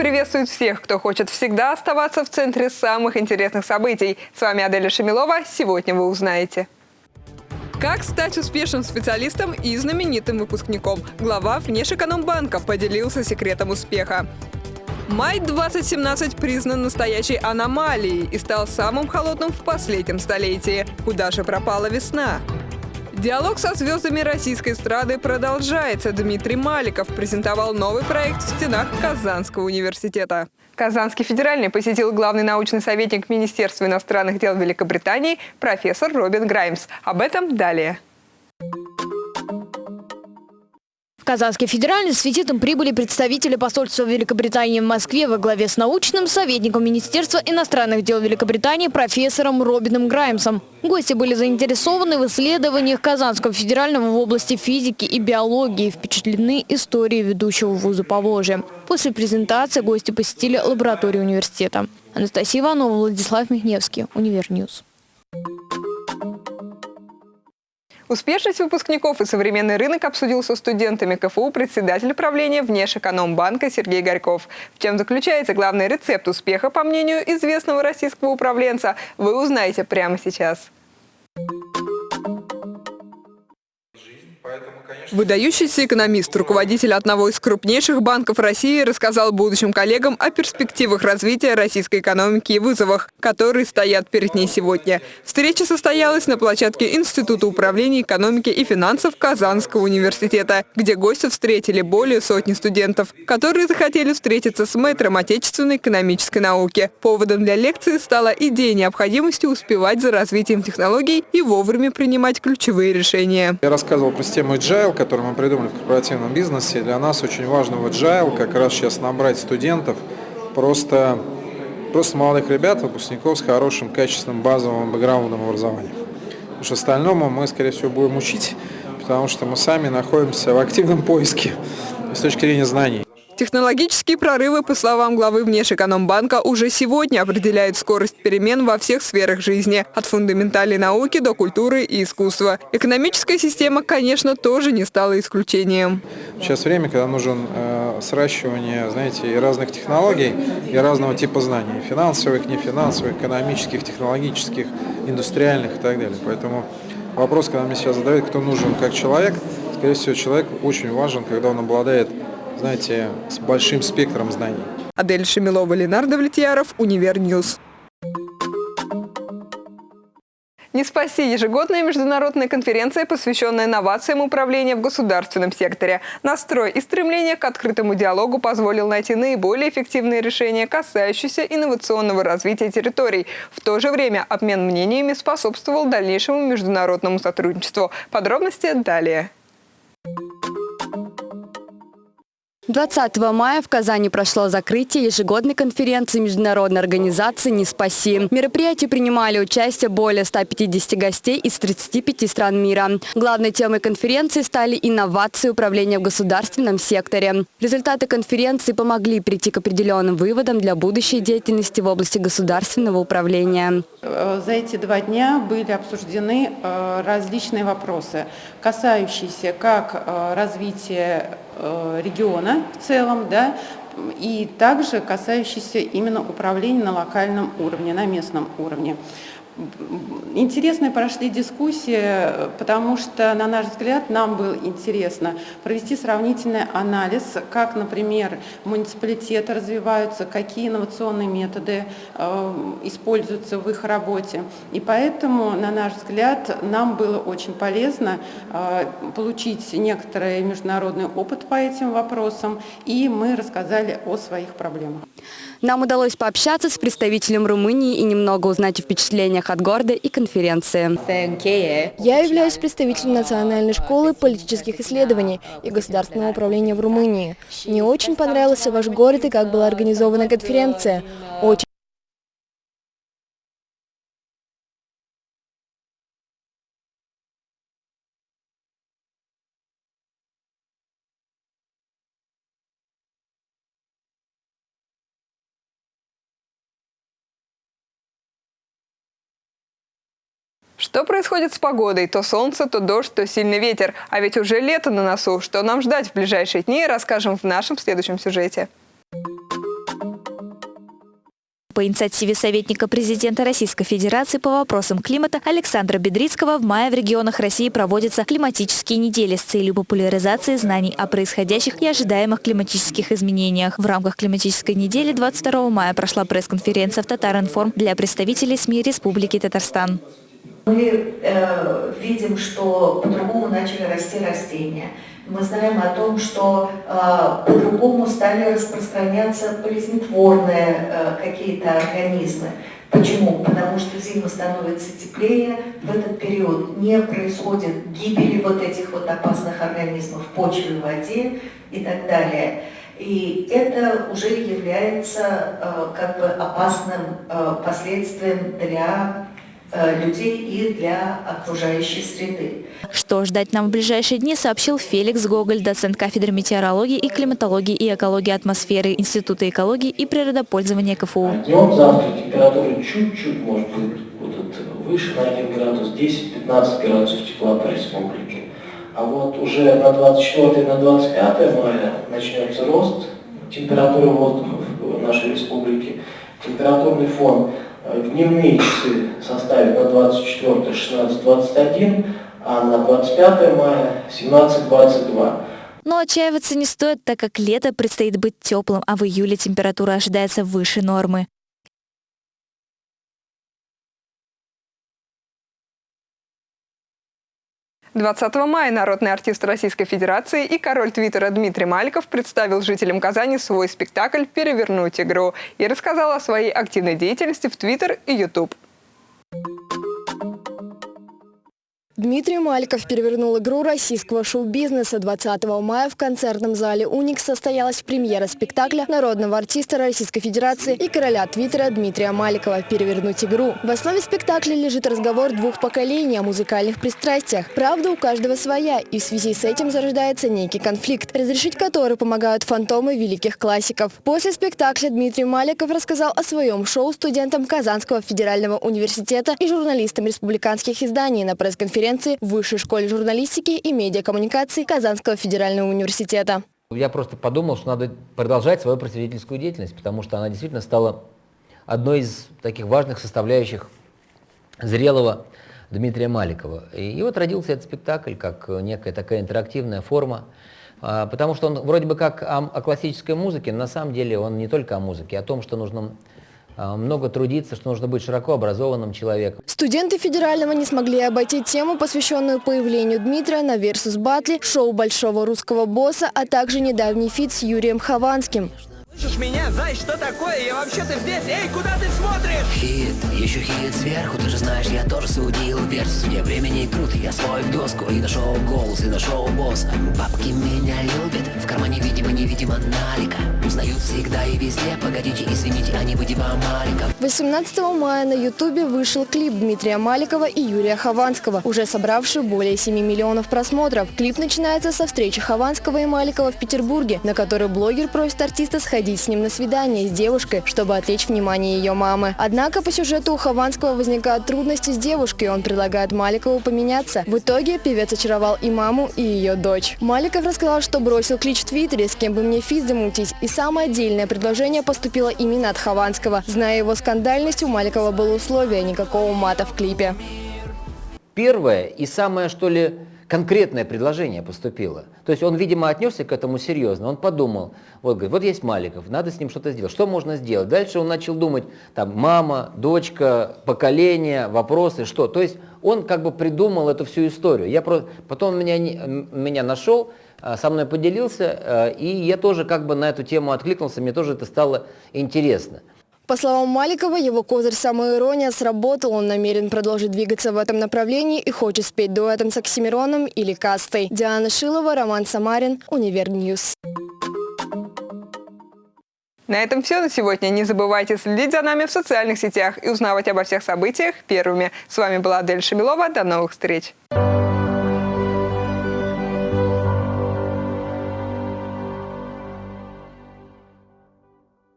Приветствует всех, кто хочет всегда оставаться в центре самых интересных событий. С вами Аделя Шамилова. Сегодня вы узнаете. Как стать успешным специалистом и знаменитым выпускником? Глава Внешэкономбанка поделился секретом успеха. Май 2017 признан настоящей аномалией и стал самым холодным в последнем столетии. Куда же пропала весна? Диалог со звездами российской эстрады продолжается. Дмитрий Маликов презентовал новый проект в стенах Казанского университета. Казанский федеральный посетил главный научный советник Министерства иностранных дел Великобритании профессор Робин Граймс. Об этом далее. Казанский федеральный с визитом прибыли представители посольства Великобритании в Москве во главе с научным советником Министерства иностранных дел Великобритании профессором Робином Граймсом. Гости были заинтересованы в исследованиях Казанского федерального в области физики и биологии, впечатлены историей ведущего вуза Поволжья. После презентации гости посетили лабораторию университета. Анастасия Иванова, Владислав Михневский, Univer News. Успешность выпускников и современный рынок обсудил со студентами КФУ председатель правления Внешэкономбанка Сергей Горьков. В чем заключается главный рецепт успеха, по мнению известного российского управленца, вы узнаете прямо сейчас. Выдающийся экономист, руководитель одного из крупнейших банков России, рассказал будущим коллегам о перспективах развития российской экономики и вызовах, которые стоят перед ней сегодня. Встреча состоялась на площадке Института управления экономики и финансов Казанского университета, где гости встретили более сотни студентов, которые захотели встретиться с мэтром отечественной экономической науки. Поводом для лекции стала идея необходимости успевать за развитием технологий и вовремя принимать ключевые решения. Я рассказывал про систему Agile, который мы придумали в корпоративном бизнесе, для нас очень важно в Agile как раз сейчас набрать студентов, просто, просто молодых ребят, выпускников с хорошим, качественным базовым бэкграундом образования. Потому что остальному мы, скорее всего, будем учить, потому что мы сами находимся в активном поиске с точки зрения знаний. Технологические прорывы, по словам главы Внешэкономбанка, уже сегодня определяют скорость перемен во всех сферах жизни, от фундаментальной науки до культуры и искусства. Экономическая система, конечно, тоже не стала исключением. Сейчас время, когда нужен э, сращивание, знаете, и разных технологий, и разного типа знаний, финансовых, нефинансовых, экономических, технологических, индустриальных и так далее. Поэтому вопрос, когда мне сейчас задают, кто нужен как человек, скорее всего, человек очень важен, когда он обладает знаете, с большим спектром знаний. Адель Шемилова, Ленардо Влетьяров, Univer News. NISPAcee ежегодная международная конференция, посвященная инновациям управления в государственном секторе. Настрой и стремление к открытому диалогу позволил найти наиболее эффективные решения, касающиеся инновационного развития территорий. В то же время обмен мнениями способствовал дальнейшему международному сотрудничеству. Подробности далее. 20 мая в Казани прошло закрытие ежегодной конференции международной организации «Не спаси». В мероприятии принимали участие более 150 гостей из 35 стран мира. Главной темой конференции стали инновации управления в государственном секторе. Результаты конференции помогли прийти к определенным выводам для будущей деятельности в области государственного управления. Э, за эти два дня были обсуждены э, различные вопросы, касающиеся как э, развития региона в целом, да, и также касающиеся именно управления на локальном уровне, на местном уровне. Интересные прошли дискуссии, потому что, на наш взгляд, нам было интересно провести сравнительный анализ, как, например, муниципалитеты развиваются, какие инновационные методы э, используются в их работе. И поэтому, на наш взгляд, нам было очень полезно э, получить некоторый международный опыт по этим вопросам, и мы рассказали о своих проблемах. Нам удалось пообщаться с представителем Румынии и немного узнать о впечатлениях от города и конференции. Я являюсь представителем Национальной школы политических исследований и государственного управления в Румынии. Мне очень понравился ваш город и как была организована конференция. Очень Что происходит с погодой? То солнце, то дождь, то сильный ветер. А ведь уже лето на носу. Что нам ждать в ближайшие дни, расскажем в нашем следующем сюжете. По инициативе советника президента Российской Федерации по вопросам климата Александра Бедрицкого в мае в регионах России проводятся климатические недели с целью популяризации знаний о происходящих и ожидаемых климатических изменениях. В рамках климатической недели 22 мая прошла пресс-конференция в Татаринформ для представителей СМИ Республики Татарстан. Мы э, видим, что по-другому начали расти растения. Мы знаем о том, что э, по-другому стали распространяться болезнетворные э, какие-то организмы. Почему? Потому что зима становится теплее, в этот период не происходит гибели вот этих вот опасных организмов в почве, в воде и так далее. И это уже является э, как бы опасным э, последствием для людей и для окружающей среды. Что ждать нам в ближайшие дни, сообщил Феликс Гоголь, доцент кафедры метеорологии и климатологии и экологии атмосферы Института экологии и природопользования КФУ. Днем завтра температура чуть-чуть может быть будут выше на 1 градус, 10-15 градусов тепла по республике. А вот уже на 24 на 25 мая начнется рост температуры воздуха в нашей республике. Температурный фон в дневные часы составит на 24 16-21, а на 25 мая 17-22. Но отчаиваться не стоит, так как лето предстоит быть теплым, а в июле температура ожидается выше нормы. 20 мая народный артист Российской Федерации и король Твиттера Дмитрий Маликов представил жителям Казани свой спектакль «Перевернуть игру» и рассказал о своей активной деятельности в Твиттер и Ютуб. Дмитрий Маликов перевернул игру российского шоу-бизнеса. 20 мая в концертном зале «Уникс» состоялась премьера спектакля народного артиста Российской Федерации и короля Твиттера Дмитрия Маликова «Перевернуть игру». В основе спектакля лежит разговор двух поколений о музыкальных пристрастиях. Правда у каждого своя, и в связи с этим зарождается некий конфликт, разрешить который помогают фантомы великих классиков. После спектакля Дмитрий Маликов рассказал о своем шоу студентам Казанского федерального университета и журналистам республиканских изданий на пресс-конференции конференции в Высшей школе журналистики и медиакоммуникации Казанского федерального университета. Я просто подумал, что надо продолжать свою просветительскую деятельность, потому что она действительно стала одной из таких важных составляющих зрелого Дмитрия Маликова. И вот родился этот спектакль как некая такая интерактивная форма, а, потому что он вроде бы как о, о классической музыке, но на самом деле он не только о музыке, а о том, что нужно много трудиться, что нужно быть широко образованным человеком. Студенты федерального не смогли обойти тему, посвященную появлению Дмитрия на Versus Battle, шоу большого русского босса, а также недавний feat с Юрием Хованским. Слышишь меня, Зай, что такое? Я вообще-то здесь. Эй, куда ты смотришь? Хит, еще хит сверху, ты же знаешь, я тоже судил Версус, мне времени труд, я свой в доску И нашел голос, и нашел босс Бабки меня любят, видимо-невидимо налика Узнают всегда и везде, погодите, извините, они видимо Маликов 18 мая на ютубе вышел клип Дмитрия Маликова и Юрия Хованского, уже собравший более 7 миллионов просмотров. Клип начинается со встречи Хованского и Маликова в Петербурге, на которой блогер просит артиста сходить с ним на свидание с девушкой, чтобы отвлечь внимание ее мамы. Однако по сюжету у Хованского возникают трудности с девушкой, он предлагает Маликову поменяться. В итоге певец очаровал и маму, и ее дочь. Маликов рассказал, что бросил клич в Твиттере, с кем бы мне физ замутить, и самое отдельное предложение поступило именно от Хованского. Зная его скандальность, у Маликова было условие никакого мата в клипе. Первое и самое, что ли, конкретное предложение поступило. То есть он, видимо, отнесся к этому серьезно. Он подумал, вот, говорит, вот есть Маликов, надо с ним что-то сделать. Что можно сделать? Дальше он начал думать, там, мама, дочка, поколение, вопросы, что. То есть он как бы придумал эту всю историю. Я про... Потом он меня, меня нашел, со мной поделился, а, и я тоже как бы на эту тему откликнулся, мне тоже это стало интересно. По словам Маликова, его козырь самоирония сработал. Он намерен продолжить двигаться в этом направлении и хочет спеть дуэтом с Оксимироном или Кастой. Диана Шилова, Роман Самарин, UniverNews. На этом все на сегодня. Не забывайте следить за нами в социальных сетях и узнавать обо всех событиях первыми. С вами была Адель Шамилова. До новых встреч!